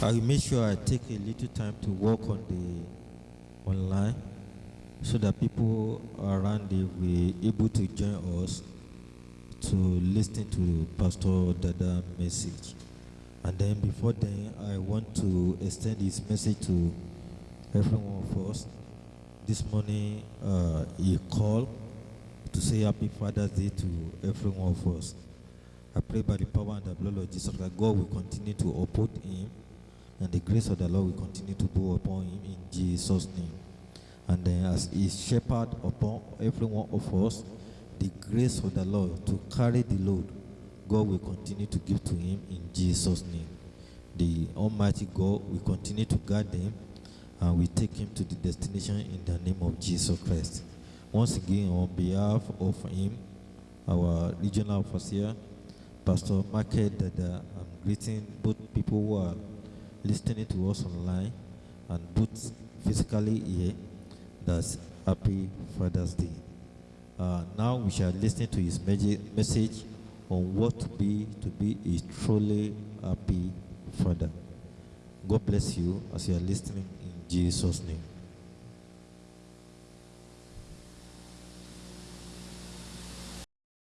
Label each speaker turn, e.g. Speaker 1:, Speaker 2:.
Speaker 1: I will make sure I take a little time to work on the online so that people around the will able to join us to listen to Pastor Dada message. And then before then, I want to extend this message to every one of us. This morning, uh, he called to say Happy Father's Day to every one of us. I pray by the power and the blood of Jesus that God will continue to uphold him and the grace of the Lord will continue to go upon him in Jesus' name. And then as he shepherd upon every one of us, the grace of the Lord to carry the load, God will continue to give to him in Jesus' name. The Almighty God will continue to guide him and we take him to the destination in the name of Jesus Christ. Once again, on behalf of him, our regional officer, Pastor Market Dada, I'm greeting both people who are listening to us online and both physically here. That's Happy Father's Day. Uh, now we shall listen to his message on what to be to be a truly happy father. God bless you as you are listening in Jesus' name.